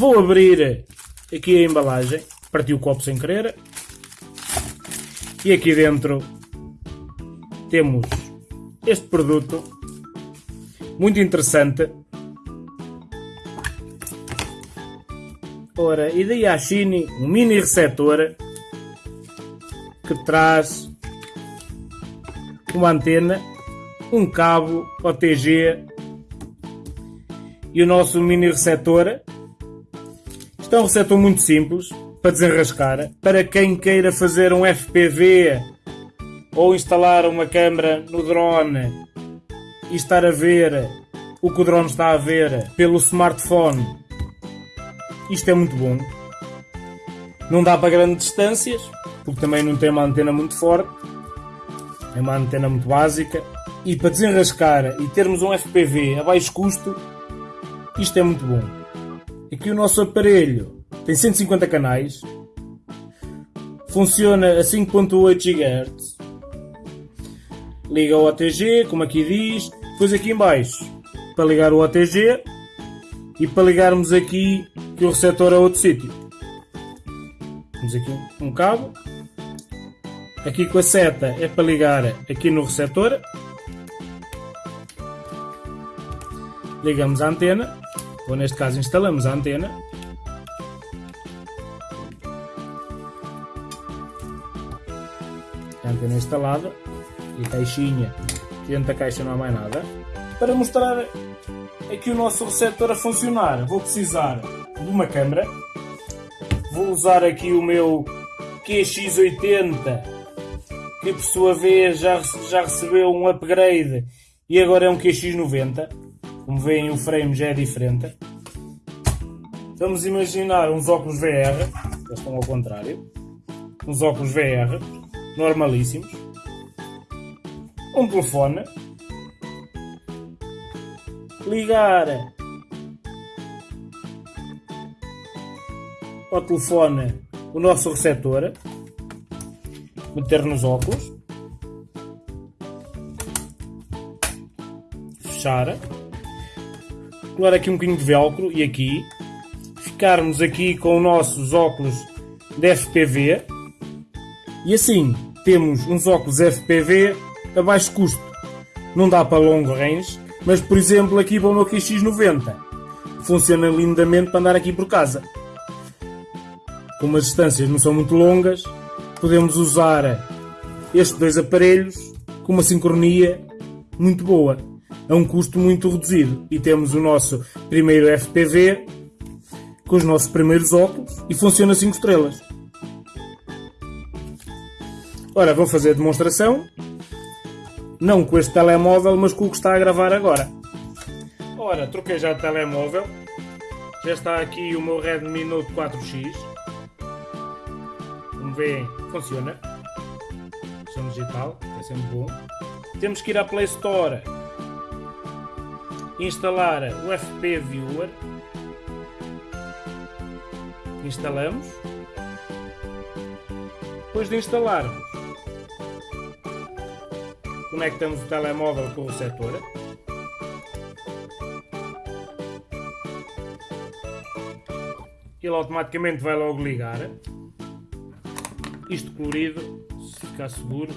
Vou abrir aqui a embalagem. Parti o copo sem querer. E aqui dentro temos este produto muito interessante. Ora, e daí a Shine, um mini receptor que traz uma antena, um cabo OTG e o nosso mini receptor. Isto é um receptor muito simples para desenrascar. Para quem queira fazer um FPV ou instalar uma câmera no drone e estar a ver o que o drone está a ver pelo smartphone, isto é muito bom. Não dá para grandes distâncias, porque também não tem uma antena muito forte, é uma antena muito básica. E para desenrascar e termos um FPV a baixo custo, isto é muito bom. Aqui o nosso aparelho tem 150 canais, funciona a 5.8 GHz, liga o OTG, como aqui diz, depois aqui em baixo para ligar o OTG e para ligarmos aqui que o receptor a outro sítio. Temos aqui um cabo, aqui com a seta é para ligar aqui no receptor, ligamos a antena, ou neste caso instalamos a antena, a antena instalada e caixinha, dentro da caixa não há mais nada. Para mostrar aqui o nosso receptor a funcionar, vou precisar de uma câmera, vou usar aqui o meu QX80, que por sua vez já, já recebeu um upgrade e agora é um QX90. Como veem o frame já é diferente. Vamos imaginar uns óculos VR, eles estão ao contrário, uns óculos VR, normalíssimos. Um telefone, ligar ao telefone o nosso receptor, meter nos óculos, fechar, colar aqui um bocadinho de velcro e aqui, ficarmos aqui com os nossos óculos de FPV e assim temos uns óculos FPV a baixo custo. Não dá para longo range, mas por exemplo aqui para o meu QX90 funciona lindamente para andar aqui por casa. Como as distâncias não são muito longas, podemos usar estes dois aparelhos com uma sincronia muito boa, a um custo muito reduzido. E temos o nosso primeiro FPV com os nossos primeiros óculos e funciona 5 estrelas. Ora, vou fazer a demonstração não com este telemóvel, mas com o que está a gravar agora. Ora, troquei já de telemóvel. Já está aqui o meu Redmi Note 4X. Como veem, funciona. Som digital, é sempre bom. Temos que ir à Play Store. Instalar o FP Viewer. Instalamos. Depois de instalarmos, conectamos o telemóvel com o receptor. Ele automaticamente vai logo ligar. Isto colorido, se ficar seguro.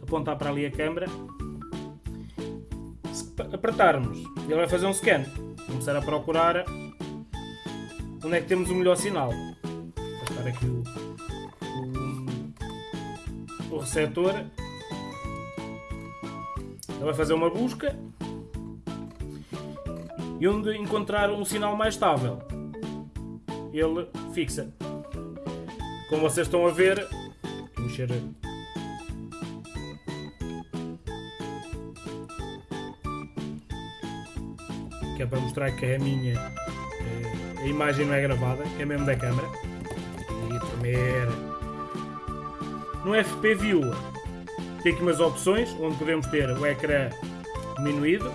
Apontar para ali a câmera. Apertarmos, ele vai fazer um scan. Começar a procurar onde é que temos o melhor sinal. Vou estar aqui o, o, o receptor ele vai fazer uma busca e onde encontrar um sinal mais estável, ele fixa. Como vocês estão a ver, mexer que é para mostrar que é a minha eh, a imagem não é gravada, é mesmo da câmera. E. No FP View tem aqui umas opções onde podemos ter o ecrã diminuído,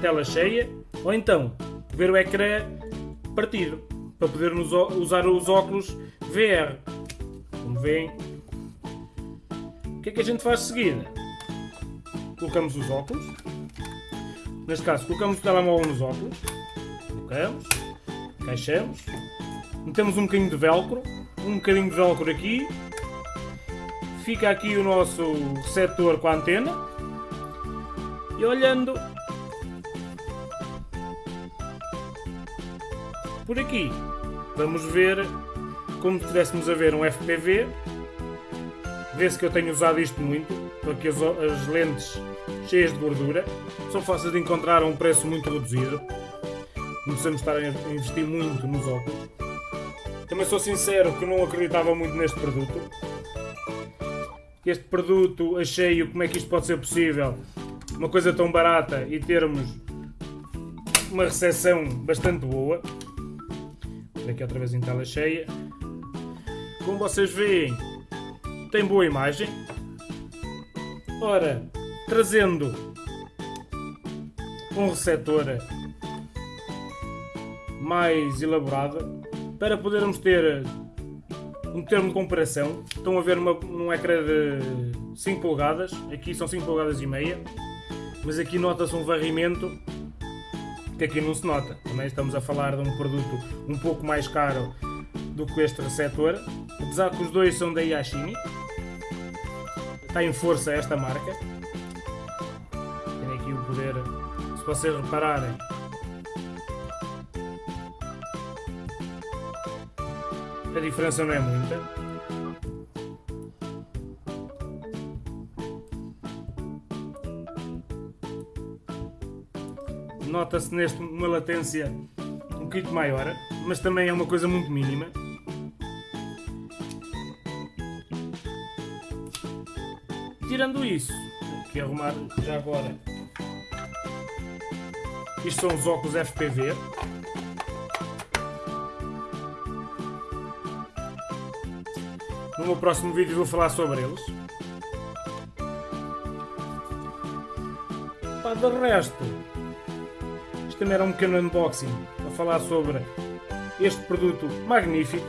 tela cheia ou então ver o ecrã partido para podermos usar os óculos VR. Como veem, o que é que a gente faz de seguida? Colocamos os óculos, neste caso colocamos o telemóvel nos óculos, colocamos, encaixamos, metemos um bocadinho de velcro, um bocadinho de velcro aqui, fica aqui o nosso receptor com a antena. E olhando por aqui vamos ver como se estivéssemos a ver um FPV vê-se que eu tenho usado isto muito porque as, as lentes cheias de gordura são fáceis de encontrar a um preço muito reduzido. Não precisamos estar a investir muito nos óculos. Também sou sincero que não acreditava muito neste produto. Este produto achei como é que isto pode ser possível uma coisa tão barata e termos uma recepção bastante boa. Aqui outra vez em tela cheia. Como vocês veem tem boa imagem. Ora trazendo um receptor mais elaborado para podermos ter um termo de comparação. Estão a ver uma, um ecrã de 5 polegadas, aqui são 5 polegadas e meia, mas aqui nota-se um varrimento que aqui não se nota. Também estamos a falar de um produto um pouco mais caro do que este receptor, apesar que os dois são da Yashini. Está em força esta marca. Poder, se vocês repararem, a diferença não é muita. Nota-se neste uma latência um bocadinho maior, mas também é uma coisa muito mínima. Tirando isso, aqui arrumar já agora. Isto são os óculos FPV. No meu próximo vídeo vou falar sobre eles. Pá, de resto, isto também era um pequeno unboxing a falar sobre este produto magnífico.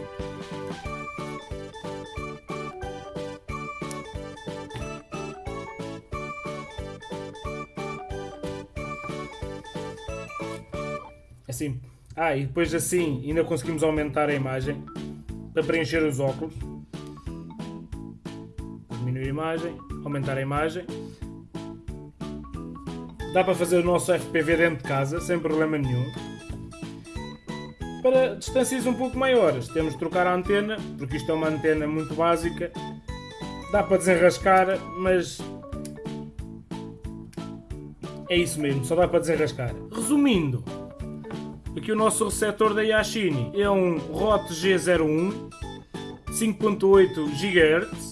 Assim. Ah, e depois assim ainda conseguimos aumentar a imagem para preencher os óculos diminuir a imagem, aumentar a imagem. Dá para fazer o nosso FPV dentro de casa, sem problema nenhum. Para distâncias um pouco maiores, temos de trocar a antena, porque isto é uma antena muito básica. Dá para desenrascar, mas é isso mesmo, só dá para desenrascar. Resumindo, aqui o nosso receptor da Yashini é um ROT G01 5.8 GHz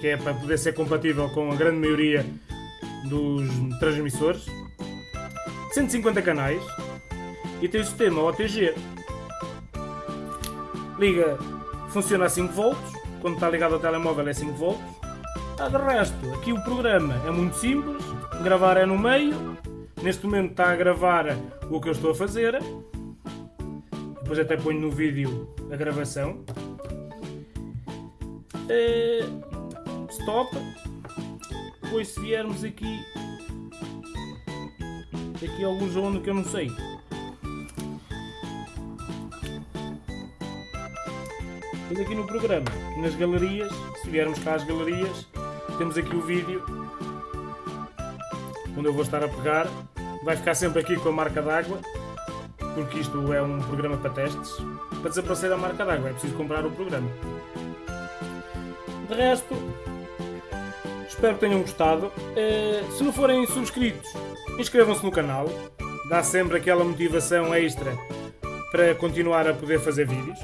que é para poder ser compatível com a grande maioria dos transmissores. 150 canais e tem o sistema OTG. Liga, funciona a 5 volts, quando está ligado ao telemóvel é 5 volts. Ah, de resto, aqui o programa é muito simples, gravar é no meio, neste momento está a gravar o que eu estou a fazer. Depois até ponho no vídeo a gravação. É stop. Depois se viermos aqui, aqui algum zona que eu não sei. Depois aqui no programa, nas galerias, se viermos cá às galerias, temos aqui o vídeo onde eu vou estar a pegar. Vai ficar sempre aqui com a marca d'água, porque isto é um programa para testes. Para desaparecer a marca d'água é preciso comprar o programa. De resto, Espero que tenham gostado. Uh, se não forem subscritos, inscrevam-se no canal. Dá sempre aquela motivação extra para continuar a poder fazer vídeos.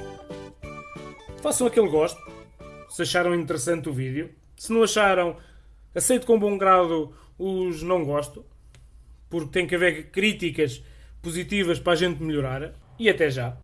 Façam aquele gosto, se acharam interessante o vídeo. Se não acharam, aceito com bom grado os não gosto, porque tem que haver críticas positivas para a gente melhorar. E até já!